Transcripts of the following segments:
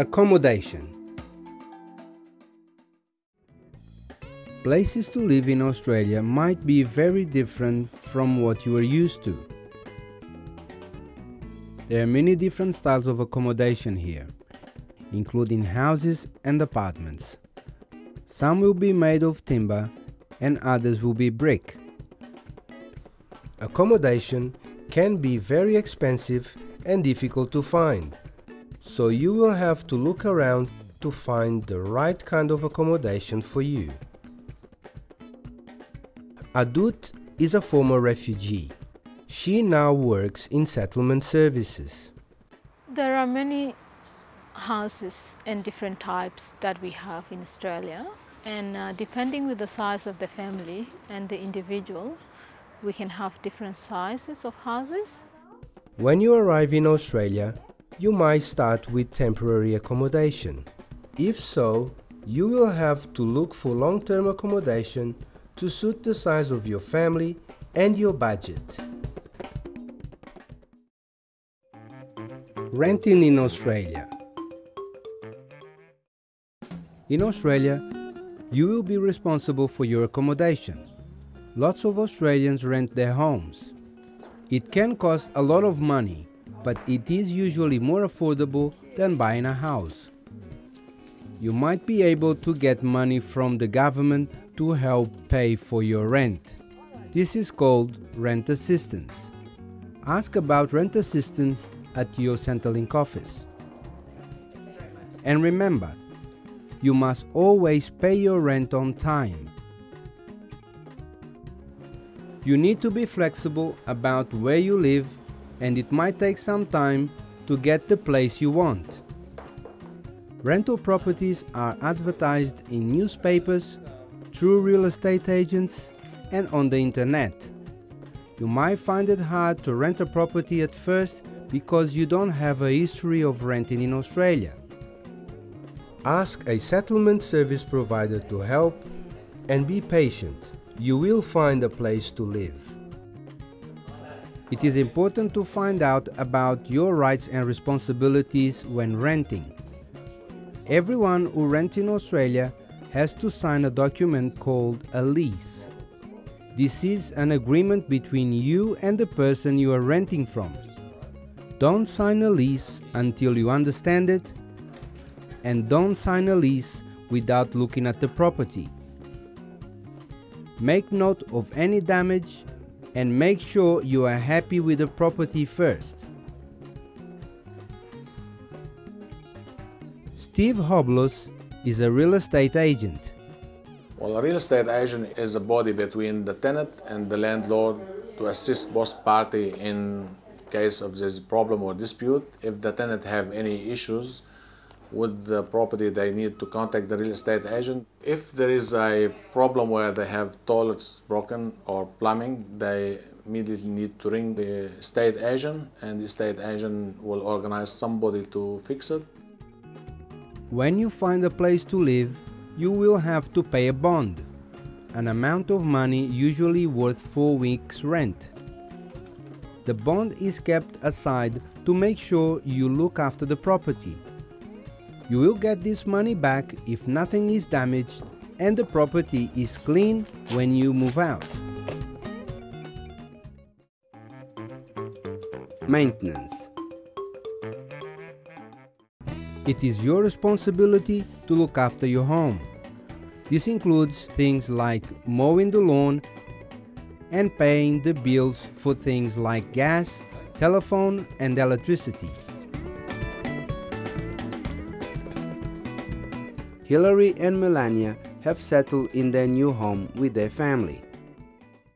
Accommodation Places to live in Australia might be very different from what you are used to. There are many different styles of accommodation here, including houses and apartments. Some will be made of timber and others will be brick. Accommodation can be very expensive and difficult to find, so you will have to look around to find the right kind of accommodation for you. Adut is a former refugee. She now works in settlement services. There are many houses and different types that we have in Australia and uh, depending with the size of the family and the individual we can have different sizes of houses. When you arrive in Australia, you might start with temporary accommodation. If so, you will have to look for long-term accommodation to suit the size of your family and your budget. Renting in Australia In Australia, you will be responsible for your accommodation. Lots of Australians rent their homes. It can cost a lot of money, but it is usually more affordable than buying a house. You might be able to get money from the government to help pay for your rent. This is called rent assistance. Ask about rent assistance at your Centrelink office. And remember, you must always pay your rent on time. You need to be flexible about where you live and it might take some time to get the place you want. Rental properties are advertised in newspapers, through real estate agents and on the internet. You might find it hard to rent a property at first because you don't have a history of renting in Australia. Ask a settlement service provider to help and be patient. You will find a place to live. It is important to find out about your rights and responsibilities when renting. Everyone who rents in Australia has to sign a document called a lease. This is an agreement between you and the person you are renting from. Don't sign a lease until you understand it and don't sign a lease without looking at the property. Make note of any damage and make sure you are happy with the property first. Steve Hoblos is a real estate agent. Well, a real estate agent is a body between the tenant and the landlord to assist both party in case of this problem or dispute. If the tenant have any issues with the property, they need to contact the real estate agent. If there is a problem where they have toilets broken or plumbing, they immediately need to ring the estate agent and the estate agent will organize somebody to fix it. When you find a place to live, you will have to pay a bond, an amount of money usually worth 4 weeks' rent. The bond is kept aside to make sure you look after the property. You will get this money back if nothing is damaged and the property is clean when you move out. Maintenance it is your responsibility to look after your home. This includes things like mowing the lawn and paying the bills for things like gas, telephone and electricity. Hillary and Melania have settled in their new home with their family.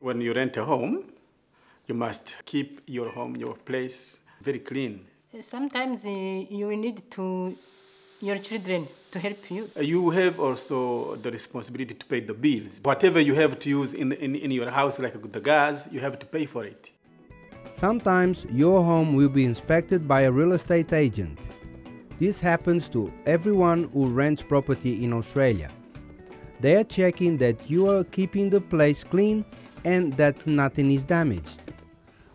When you rent a home, you must keep your home, your place very clean Sometimes uh, you need to your children to help you. You have also the responsibility to pay the bills. Whatever you have to use in, in, in your house, like the gas, you have to pay for it. Sometimes your home will be inspected by a real estate agent. This happens to everyone who rents property in Australia. They are checking that you are keeping the place clean and that nothing is damaged.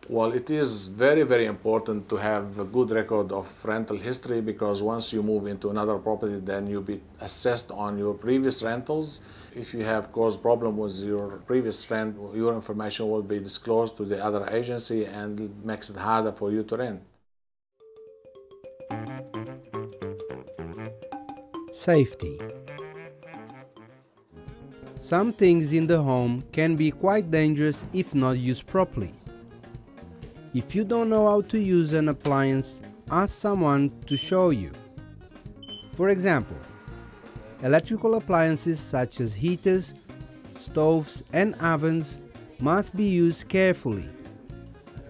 Well, it is very, very important to have a good record of rental history because once you move into another property, then you'll be assessed on your previous rentals. If you have caused problem with your previous rent, your information will be disclosed to the other agency and it makes it harder for you to rent. Safety Some things in the home can be quite dangerous if not used properly. If you don't know how to use an appliance, ask someone to show you. For example, electrical appliances such as heaters, stoves and ovens must be used carefully.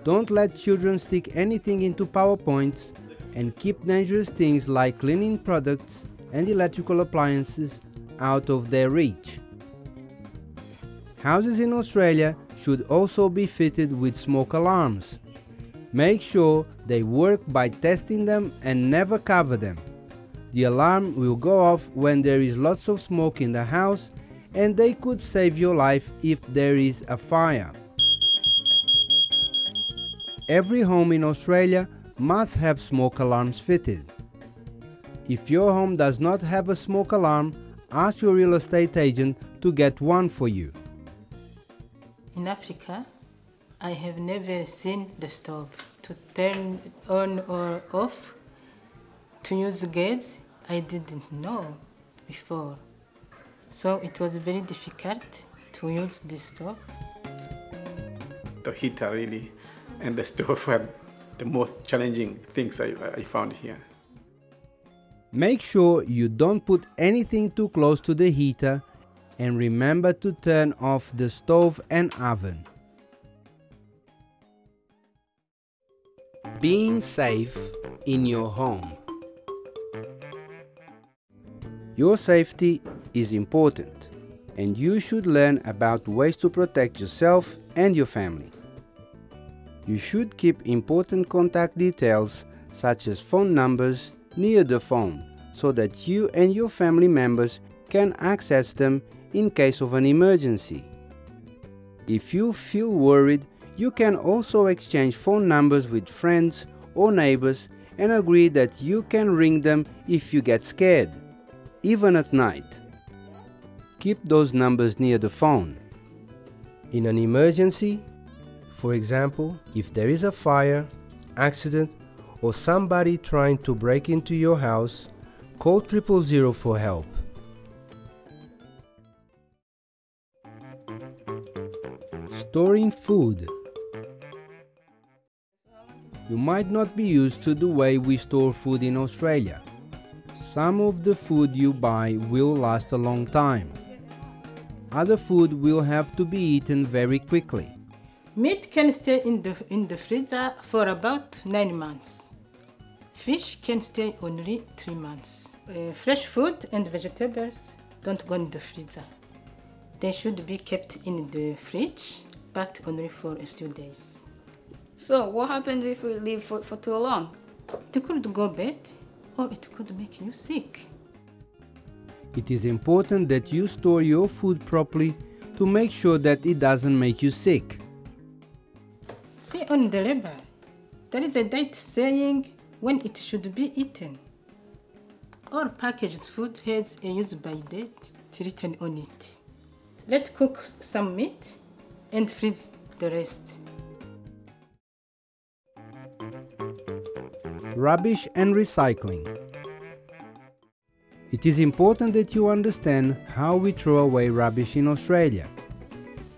Don't let children stick anything into power points and keep dangerous things like cleaning products and electrical appliances out of their reach. Houses in Australia should also be fitted with smoke alarms. Make sure they work by testing them and never cover them. The alarm will go off when there is lots of smoke in the house and they could save your life if there is a fire. Every home in Australia must have smoke alarms fitted. If your home does not have a smoke alarm, ask your real estate agent to get one for you. In Africa, I have never seen the stove to turn on or off. To use gas, I didn't know before. So it was very difficult to use the stove. The heater really and the stove were the most challenging things I, I found here. Make sure you don't put anything too close to the heater and remember to turn off the stove and oven. Being safe in your home. Your safety is important and you should learn about ways to protect yourself and your family. You should keep important contact details such as phone numbers near the phone so that you and your family members can access them in case of an emergency. If you feel worried you can also exchange phone numbers with friends or neighbors and agree that you can ring them if you get scared, even at night. Keep those numbers near the phone. In an emergency, for example, if there is a fire, accident, or somebody trying to break into your house, call triple zero for help. Storing food you might not be used to the way we store food in Australia. Some of the food you buy will last a long time. Other food will have to be eaten very quickly. Meat can stay in the, in the freezer for about 9 months. Fish can stay only 3 months. Uh, fresh food and vegetables don't go in the freezer. They should be kept in the fridge, but only for a few days. So, what happens if we leave food for too long? It could go bad or it could make you sick. It is important that you store your food properly to make sure that it doesn't make you sick. See on the label, there is a date saying when it should be eaten. All packaged food has a use by date written on it. Let's cook some meat and freeze the rest. rubbish and recycling. It is important that you understand how we throw away rubbish in Australia.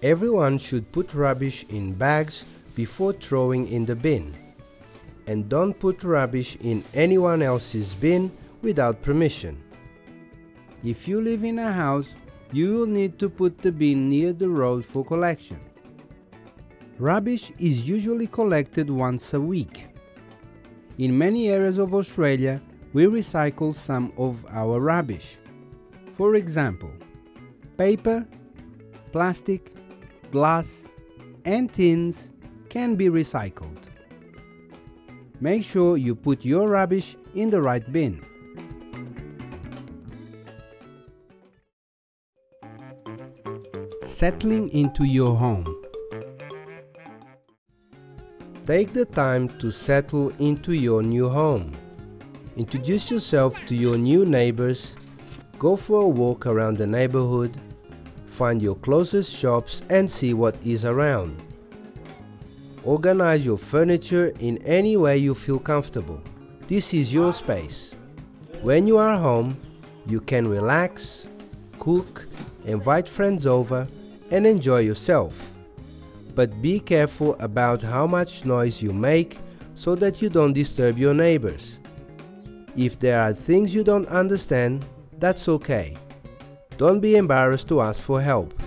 Everyone should put rubbish in bags before throwing in the bin. And don't put rubbish in anyone else's bin without permission. If you live in a house, you will need to put the bin near the road for collection. Rubbish is usually collected once a week. In many areas of Australia, we recycle some of our rubbish. For example, paper, plastic, glass, and tins can be recycled. Make sure you put your rubbish in the right bin. Settling into your home. Take the time to settle into your new home. Introduce yourself to your new neighbors, go for a walk around the neighborhood, find your closest shops and see what is around. Organize your furniture in any way you feel comfortable. This is your space. When you are home, you can relax, cook, invite friends over, and enjoy yourself. But be careful about how much noise you make so that you don't disturb your neighbors. If there are things you don't understand, that's okay. Don't be embarrassed to ask for help.